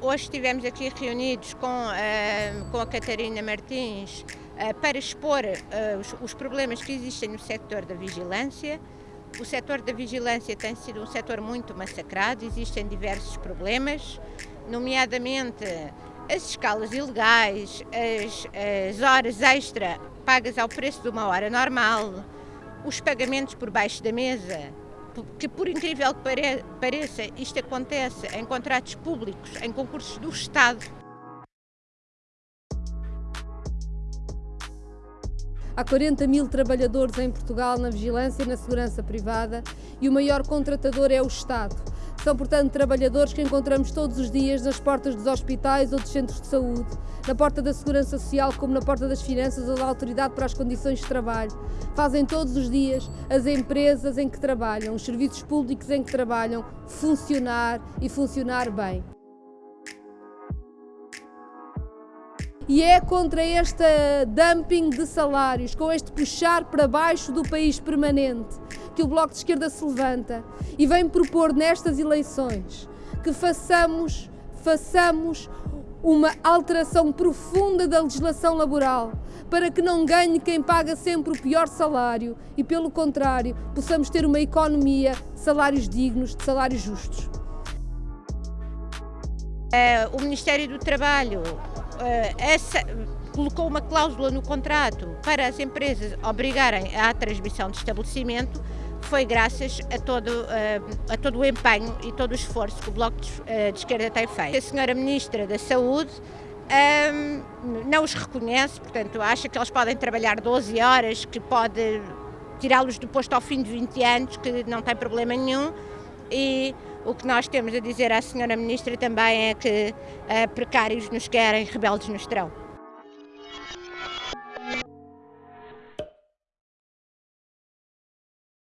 hoje estivemos aqui reunidos com, uh, com a Catarina Martins uh, para expor os, os, problemas que existem no setor da vigilância. O setor da vigilância tem sido um setor muito massacrado, existem diversos problemas, nomeadamente as escalas ilegais, as, as horas extra pagas ao preço de uma hora normal, os pagamentos por baixo da mesa, que por incrível que pareça, isto acontece em contratos públicos, em concursos do Estado. Há 40 mil trabalhadores em Portugal na vigilância e na segurança privada e o maior contratador é o Estado. São, portanto, trabalhadores que encontramos todos os dias nas portas dos hospitais ou dos centros de saúde, na porta da Segurança Social, como na porta das Finanças ou da Autoridade para as Condições de Trabalho. Fazem todos os dias as empresas em que trabalham, os serviços públicos em que trabalham, funcionar e funcionar bem. E é contra este dumping de salários, com este puxar para baixo do país permanente, que o Bloco de Esquerda se levanta e vem propor nestas eleições que façamos, façamos uma alteração profunda da legislação laboral para que não ganhe quem paga sempre o pior salário e, pelo contrário, possamos ter uma economia de salários dignos, de salários justos. É, o Ministério do Trabalho essa, colocou uma cláusula no contrato para as empresas obrigarem à transmissão de estabelecimento, foi graças a todo, eh, a todo o empenho e todo o esforço que o Bloco de, eh, Esquerda tem feito. A senhora Ministra da Saúde um, não os reconhece, portanto, acha que eles podem trabalhar 12 horas, que pode tirá-los do posto ao fim de 20 anos, que não tem problema nenhum. O que nós temos a dizer à senhora Ministra também é que uh, precários nos querem, rebeldes nos terão.